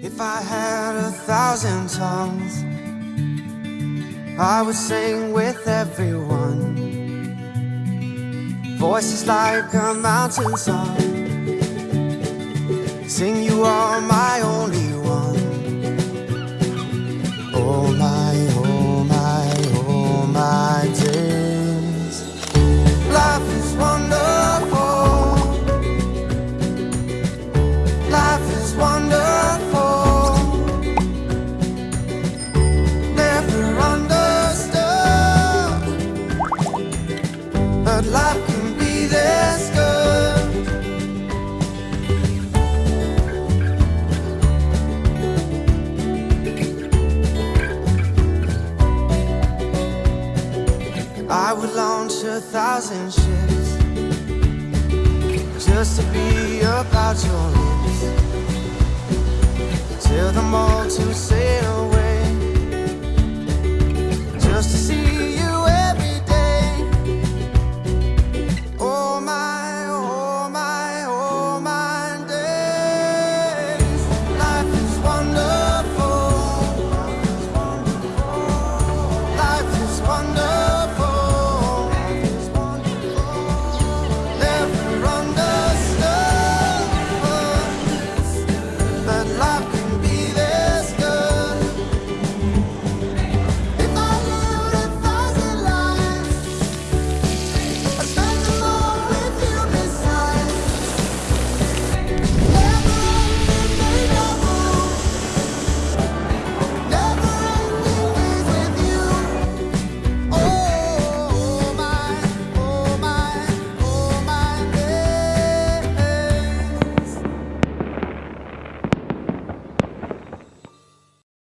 If I had a thousand tongues, I would sing with everyone. Voices like a mountain song. Sing you all my only But life can be this good. I would launch a thousand ships just to be about your lips. Tell them all to say